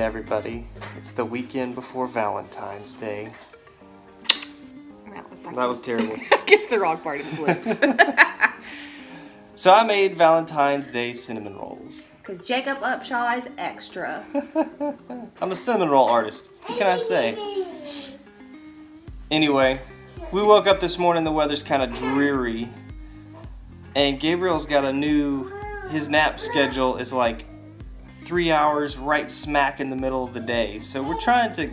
everybody. It's the weekend before Valentine's Day. That was, That was terrible. I guess the wrong part of his lips. so I made Valentine's Day cinnamon rolls. Because Jacob Upshaw is extra. I'm a cinnamon roll artist. What can I say? Anyway, we woke up this morning, the weather's kind of dreary. And Gabriel's got a new, his nap schedule is like three hours right smack in the middle of the day. So we're trying to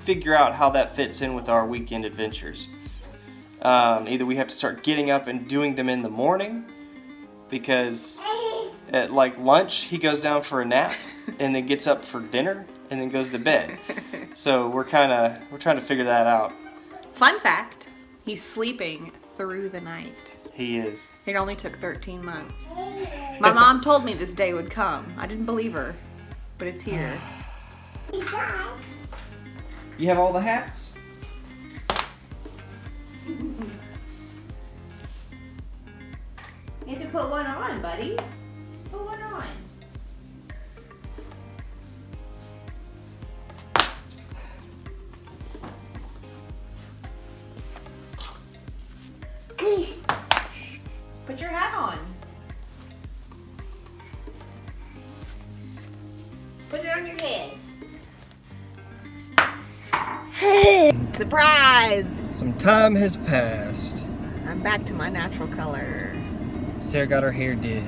figure out how that fits in with our weekend adventures. Um, either we have to start getting up and doing them in the morning because at like lunch he goes down for a nap and then gets up for dinner and then goes to bed. So we're kind of we're trying to figure that out. Fun fact, he's sleeping through the night. He is. It only took 13 months. My mom told me this day would come. I didn't believe her, but it's here. You have all the hats? You have to put one on, buddy. On your head. Surprise! Some time has passed. I'm back to my natural color. Sarah got her hair did.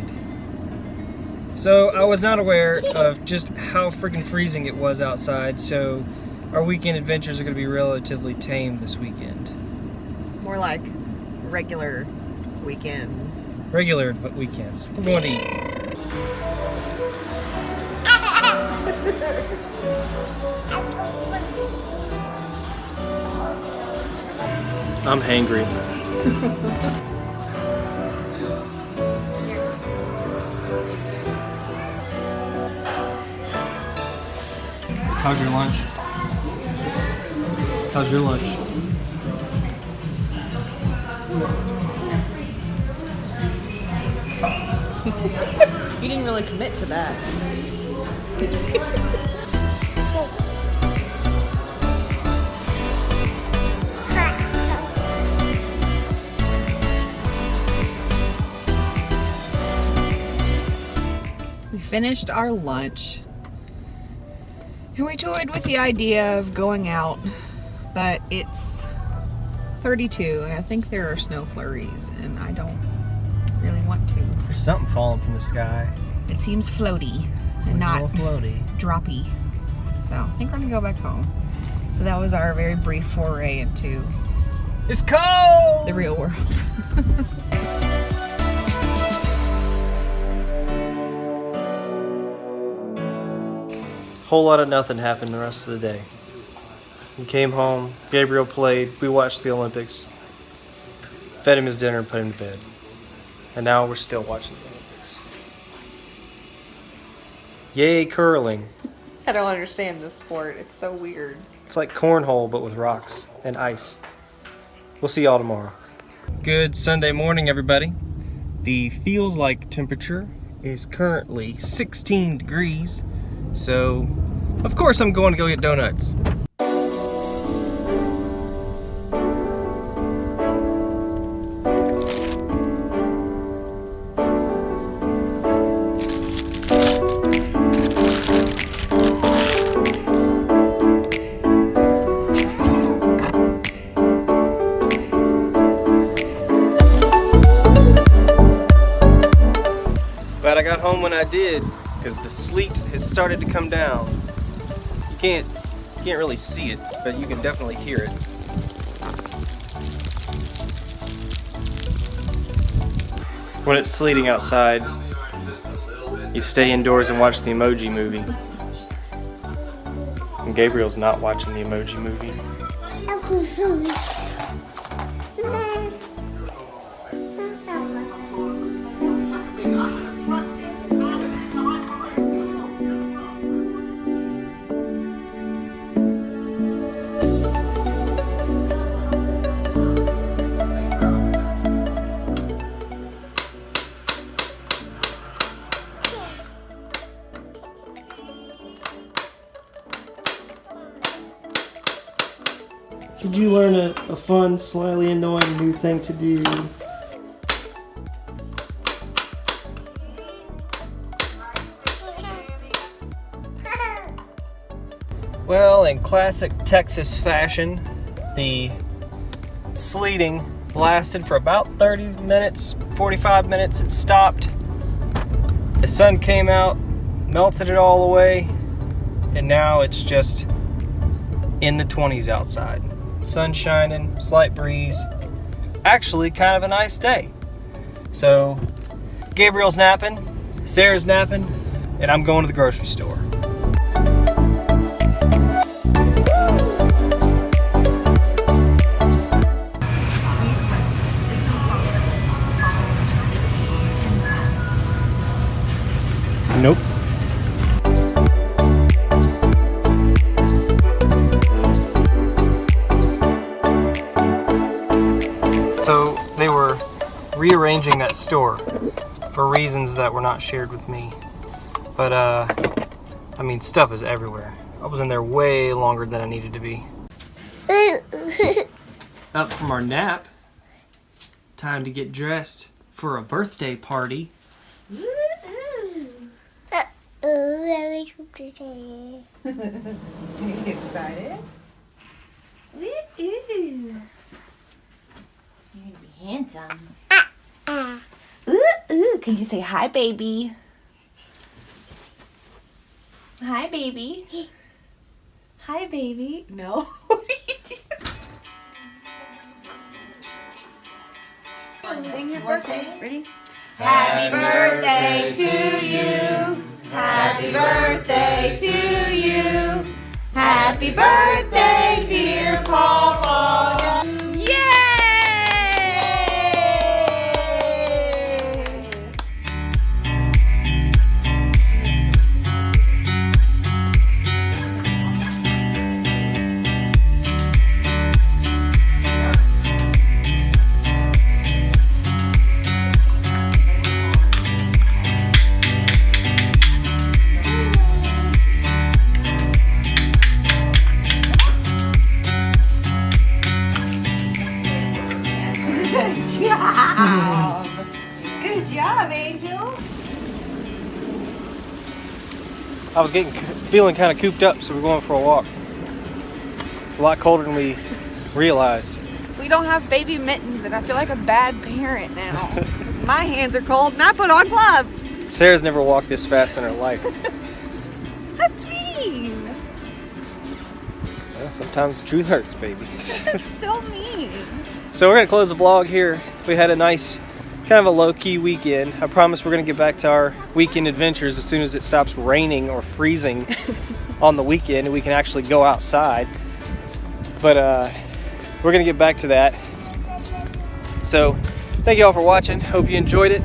So I was not aware of just how freaking freezing it was outside, so our weekend adventures are going to be relatively tame this weekend. More like regular weekends. Regular weekends. We're going to eat. I'm hangry. How's your lunch? How's your lunch? You didn't really commit to that. We finished our lunch and we toyed with the idea of going out, but it's 32 and I think there are snow flurries and I don't really want to. There's something falling from the sky. It seems floaty and not droppy. So I think we're gonna go back home. So that was our very brief foray into It's cold! the real world. Whole lot of nothing happened the rest of the day. We came home, Gabriel played, we watched the Olympics, fed him his dinner and put him to bed. And now we're still watching the Olympics. Yay, curling. I don't understand this sport. It's so weird. It's like cornhole but with rocks and ice. We'll see y'all tomorrow. Good Sunday morning, everybody. The feels like temperature is currently 16 degrees. So, of course, I'm going to go get donuts. Did, because the sleet has started to come down. You can't, you can't really see it, but you can definitely hear it. When it's sleeting outside, you stay indoors and watch the Emoji Movie. And Gabriel's not watching the Emoji Movie. You learn a, a fun, slightly annoying new thing to do? Well, in classic Texas fashion, the sleeting lasted for about 30 minutes, 45 minutes. It stopped. The sun came out, melted it all away, and now it's just in the 20s outside. Sun shining, slight breeze. Actually, kind of a nice day. So, Gabriel's napping, Sarah's napping, and I'm going to the grocery store. Rearranging that store for reasons that were not shared with me. But uh I mean stuff is everywhere. I was in there way longer than I needed to be. Up from our nap. Time to get dressed for a birthday party. Are you excited? Ooh, ooh. You're gonna be handsome. Ooh, ooh. Can you say hi, baby? Hi, baby. Hi, baby. No. what are you doing? Sing your birthday. Ready? Happy birthday to you. Happy birthday to you. Happy birthday, I was getting feeling kind of cooped up, so we're going for a walk. It's a lot colder than we realized. We don't have baby mittens, and I feel like a bad parent now. 'Cause my hands are cold, and I put on gloves. Sarah's never walked this fast in her life. That's mean. Well, sometimes the truth hurts, baby. That's still mean. so we're gonna close the vlog here. We had a nice, kind of a low-key weekend. I promise we're gonna get back to our weekend adventures as soon as it stops raining or freezing on the weekend and we can actually go outside. But uh, we're gonna get back to that. So thank you all for watching. Hope you enjoyed it.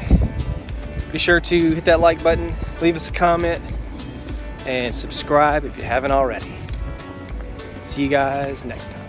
Be sure to hit that like button, leave us a comment, and subscribe if you haven't already. See you guys next time.